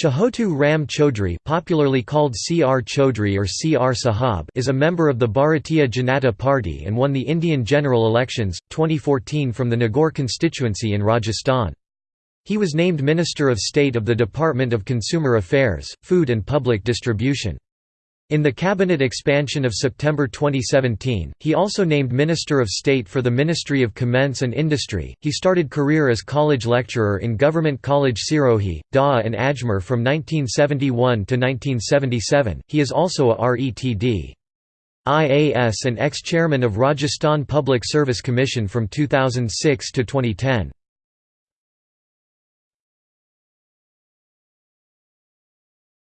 Chahotu Ram Chaudhry popularly called C.R. Chaudhry or C.R. Sahab is a member of the Bharatiya Janata Party and won the Indian general elections, 2014 from the Nagaur constituency in Rajasthan. He was named Minister of State of the Department of Consumer Affairs, Food and Public Distribution. In the cabinet expansion of September 2017, he also named Minister of State for the Ministry of Commerce and Industry. He started career as college lecturer in Government College Sirohi, Dawa and Ajmer from 1971 to 1977. He is also a RETD. IAS and ex-chairman of Rajasthan Public Service Commission from 2006 to 2010.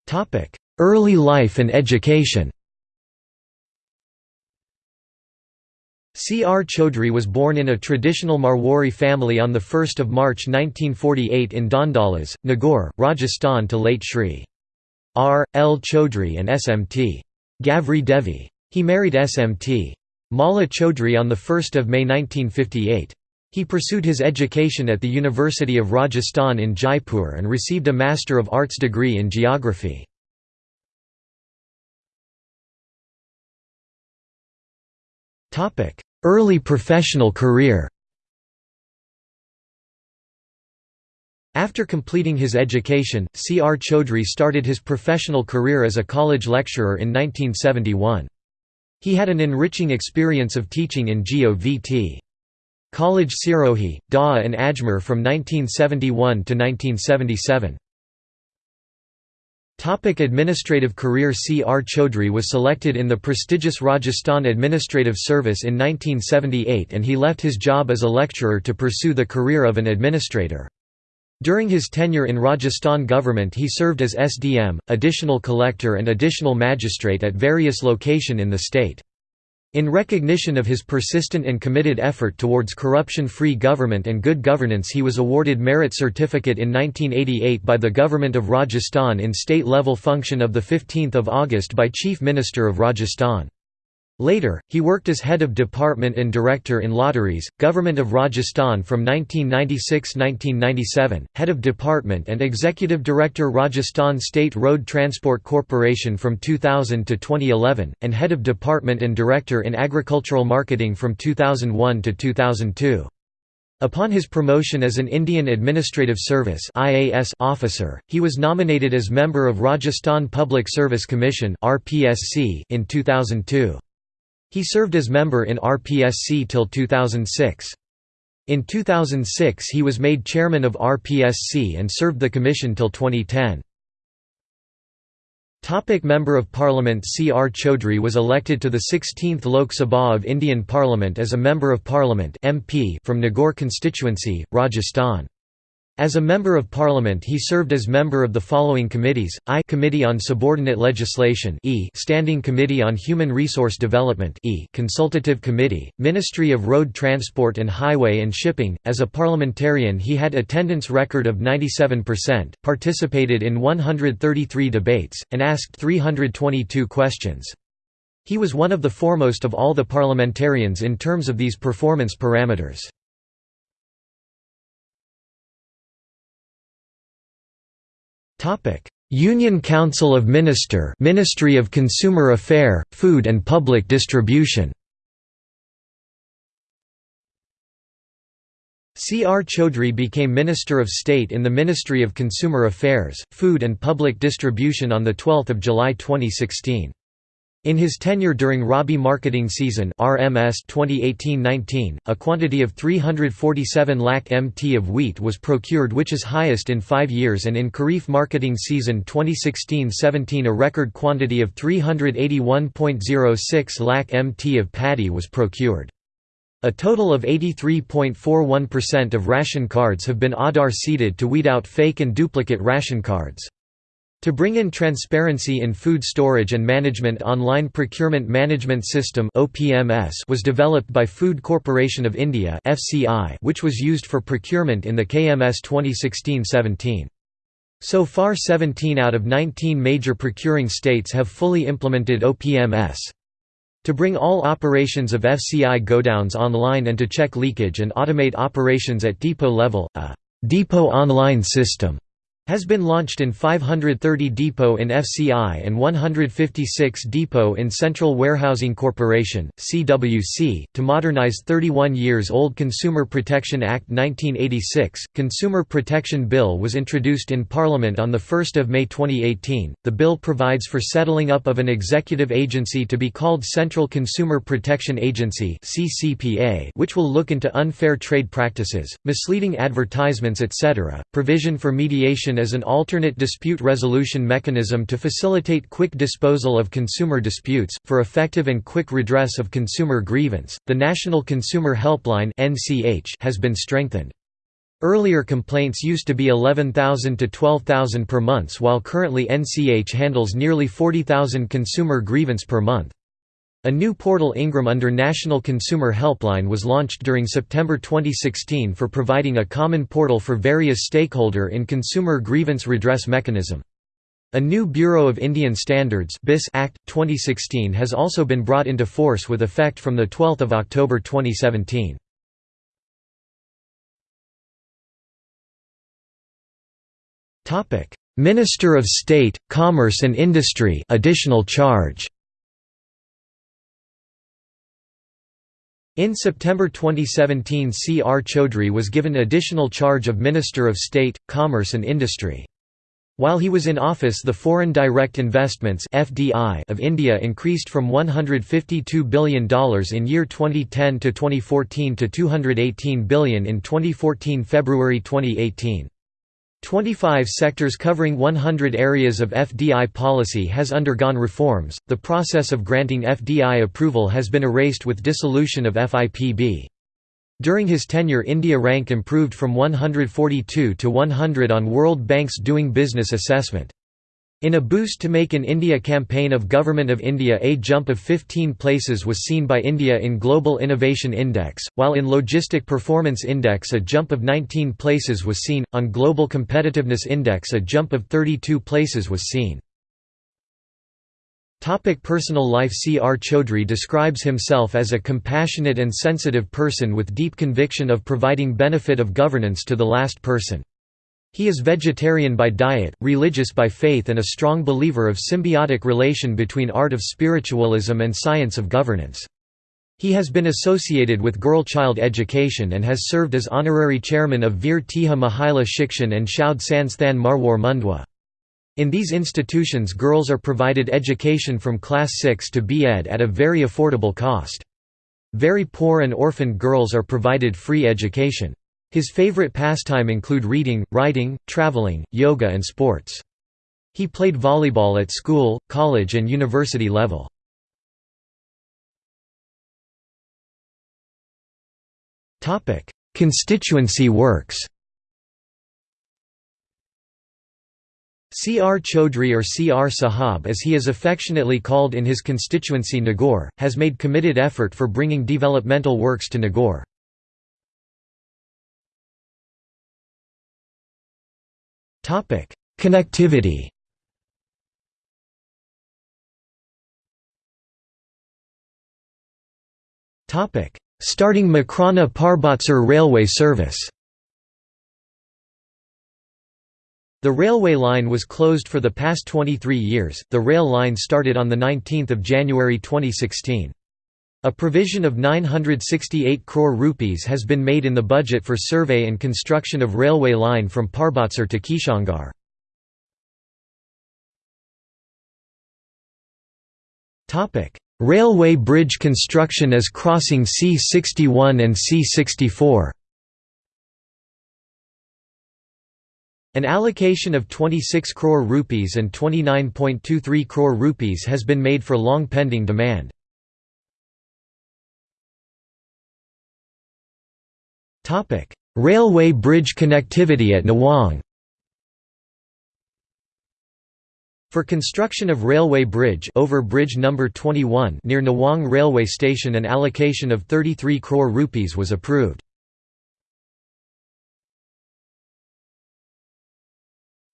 Topic: Early life and education C. R. Chaudhry was born in a traditional Marwari family on 1 March 1948 in Dandalas, Nagaur, Rajasthan to late Shri. R. L. Chaudhry and S. M. T. Gavri Devi. He married S. M. T. Mala Chaudhry on 1 May 1958. He pursued his education at the University of Rajasthan in Jaipur and received a Master of Arts degree in Geography. Early professional career After completing his education, C. R. Chaudhry started his professional career as a college lecturer in 1971. He had an enriching experience of teaching in GOVT. College Sirohi, Dawa and Ajmer from 1971 to 1977. Topic administrative career C. R. Chaudhry was selected in the prestigious Rajasthan Administrative Service in 1978 and he left his job as a lecturer to pursue the career of an administrator. During his tenure in Rajasthan government he served as SDM, additional collector and additional magistrate at various location in the state. In recognition of his persistent and committed effort towards corruption-free government and good governance he was awarded Merit Certificate in 1988 by the Government of Rajasthan in state-level function of 15 August by Chief Minister of Rajasthan. Later, he worked as head of department and director in lotteries, Government of Rajasthan from 1996–1997, head of department and executive director Rajasthan State Road Transport Corporation from 2000 to 2011, and head of department and director in agricultural marketing from 2001 to 2002. Upon his promotion as an Indian Administrative Service officer, he was nominated as member of Rajasthan Public Service Commission in 2002. He served as member in RPSC till 2006. In 2006 he was made chairman of RPSC and served the commission till 2010. Topic Member of Parliament C. R. Chaudhry was elected to the 16th Lok Sabha of Indian Parliament as a Member of Parliament MP from Nagaur constituency, Rajasthan. As a Member of Parliament he served as member of the following committees, I Committee on Subordinate Legislation e Standing Committee on Human Resource Development e Consultative Committee, Ministry of Road Transport and Highway and Shipping. As a parliamentarian he had attendance record of 97%, participated in 133 debates, and asked 322 questions. He was one of the foremost of all the parliamentarians in terms of these performance parameters. Union Council of Minister Ministry of Consumer Affair, Food and Public Distribution C. R. Chaudhry became Minister of State in the Ministry of Consumer Affairs, Food and Public Distribution on 12 July 2016. In his tenure during Rabi marketing season RMS 2018-19, a quantity of 347 lakh mt of wheat was procured which is highest in five years and in Kharif marketing season 2016-17 a record quantity of 381.06 lakh mt of paddy was procured. A total of 83.41% of ration cards have been Aadhaar seeded to weed out fake and duplicate ration cards. To bring in transparency in food storage and management Online Procurement Management System was developed by Food Corporation of India which was used for procurement in the KMS 2016-17. So far 17 out of 19 major procuring states have fully implemented OPMS. To bring all operations of FCI godowns online and to check leakage and automate operations at depot level, a «depot online system» has been launched in 530 depot in FCI and 156 depot in Central Warehousing Corporation (CWC) to modernize 31 years old Consumer Protection Act 1986. Consumer Protection Bill was introduced in Parliament on the 1st of May 2018. The bill provides for settling up of an executive agency to be called Central Consumer Protection Agency (CCPA), which will look into unfair trade practices, misleading advertisements, etc. Provision for mediation as an alternate dispute resolution mechanism to facilitate quick disposal of consumer disputes, for effective and quick redress of consumer grievance. The National Consumer Helpline has been strengthened. Earlier complaints used to be 11,000 to 12,000 per month while currently NCH handles nearly 40,000 consumer grievance per month. A new portal Ingram under National Consumer Helpline was launched during September 2016 for providing a common portal for various stakeholder in consumer grievance redress mechanism. A new Bureau of Indian Standards Act, 2016 has also been brought into force with effect from 12 October 2017. Minister of State, Commerce and Industry additional charge In September 2017 C. R. Chaudhry was given additional charge of Minister of State, Commerce and Industry. While he was in office the Foreign Direct Investments (FDI) of India increased from $152 billion in year 2010 to 2014 to 218 billion in 2014 February 2018. 25 sectors covering 100 areas of FDI policy has undergone reforms. The process of granting FDI approval has been erased with dissolution of FIPB. During his tenure India rank improved from 142 to 100 on World Bank's Doing Business assessment. In a boost to make in India campaign of Government of India a jump of 15 places was seen by India in Global Innovation Index, while in Logistic Performance Index a jump of 19 places was seen, on Global Competitiveness Index a jump of 32 places was seen. Topic personal life C. R. Chaudhry describes himself as a compassionate and sensitive person with deep conviction of providing benefit of governance to the last person. He is vegetarian by diet, religious by faith and a strong believer of symbiotic relation between art of spiritualism and science of governance. He has been associated with girl-child education and has served as honorary chairman of Veer Teja Mahila Shikshan and Shodh Sansthan Marwar Mundwa. In these institutions girls are provided education from class 6 to B.Ed at a very affordable cost. Very poor and orphaned girls are provided free education. His favorite pastime include reading, writing, traveling, yoga and sports. He played volleyball at school, college and university level. Constituency works C. R. Chaudhry or C. R. Sahab as he is affectionately called in his constituency Nagaur, has made committed effort for bringing developmental works to Nagaur. Connectivity Topic: Starting Makrana Parbatsar railway service The railway line was closed for the past 23 years. The rail line started on the 19th of January 2016. A provision of 968 crore rupees has been made in the budget for survey and construction of railway line from Parbatsar to Kishangarh. Railway bridge construction as crossing C61 and C64 An allocation of 26 crore rupees and 29.23 crore rupees has been made for long pending demand. Topic: Railway bridge connectivity at Nawang. For construction of railway bridge over bridge number 21 near Nawang railway station an allocation of 33 crore rupees was approved.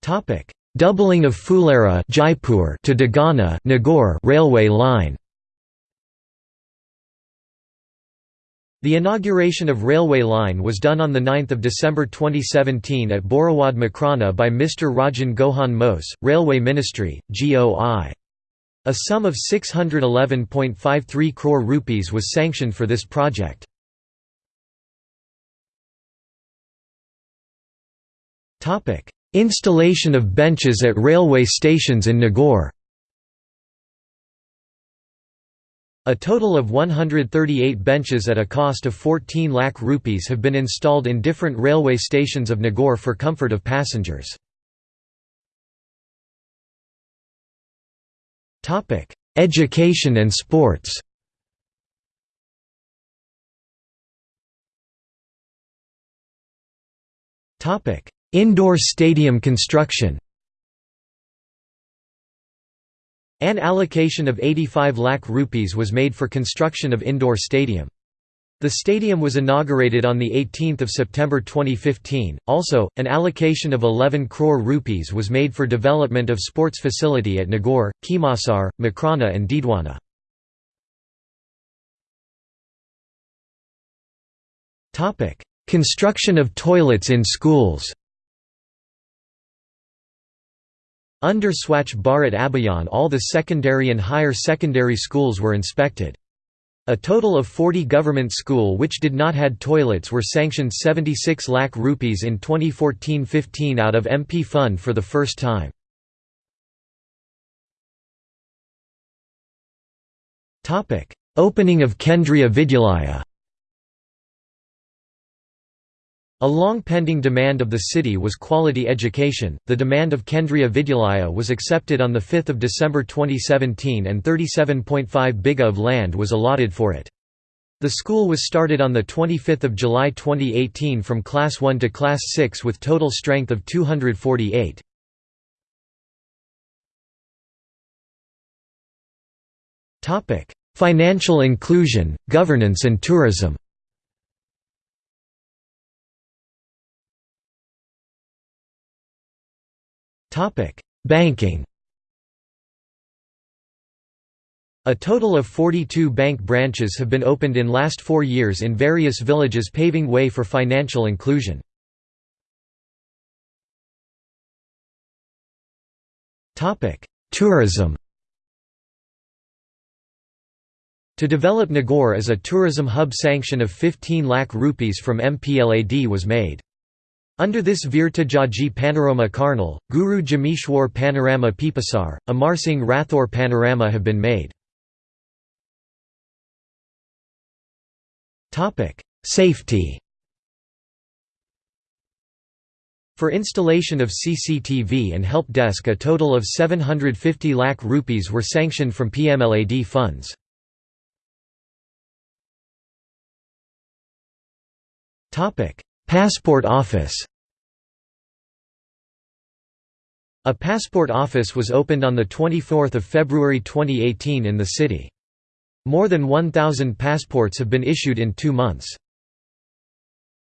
Topic: Doubling of Phulera Jaipur to Degana Nagaur railway line. The inauguration of railway line was done on 9 December 2017 at Borawad Makrana by Mr. Rajen Gohain Mose, Railway Ministry, GOI. A sum of 611.53 crore rupees was sanctioned for this project. Installation of benches at railway stations in Nagaur A total of 138 benches at a cost of 14 lakh rupees have been installed in different railway stations of Nagaur for comfort of passengers. Education and sports Indoor stadium construction An allocation of 85 lakh rupees was made for construction of indoor stadium. The stadium was inaugurated on 18 September 2015. Also, an allocation of 11 crore rupees was made for development of sports facility at Nagaur, Khimasar, Makrana and Didwana. Construction of toilets in schools Under Swachh Bharat Abhiyan all the secondary and higher secondary schools were inspected. A total of 40 government school which did not had toilets were sanctioned 76 lakh rupees in 2014-15 out of MP fund for the first time. Opening of Kendriya Vidyalaya A long pending demand of the city was quality education. The demand of Kendriya Vidyalaya was accepted on 5 December 2017 and 37.5 bigha of land was allotted for it. The school was started on 25 July 2018 from Class 1 to Class 6 with total strength of 248. Topic: Financial inclusion, governance and tourism Topic: Banking. A total of 42 bank branches have been opened in last 4 years in various villages paving way for financial inclusion. Topic: Tourism. To develop Nagaur as a tourism hub sanction of 15 lakh rupees from MPLAD was made. Under this Veer Tejaji Panorama Kharnal, Guru Jambheshwar Panorama Pipasar, Amar Singh Rathore Panorama have been made. Safety For installation of CCTV and help desk a total of 750 lakh rupees were sanctioned from PMLAD funds. Passport Office A passport office was opened on 24 February 2018 in the city. More than 1,000 passports have been issued in two months.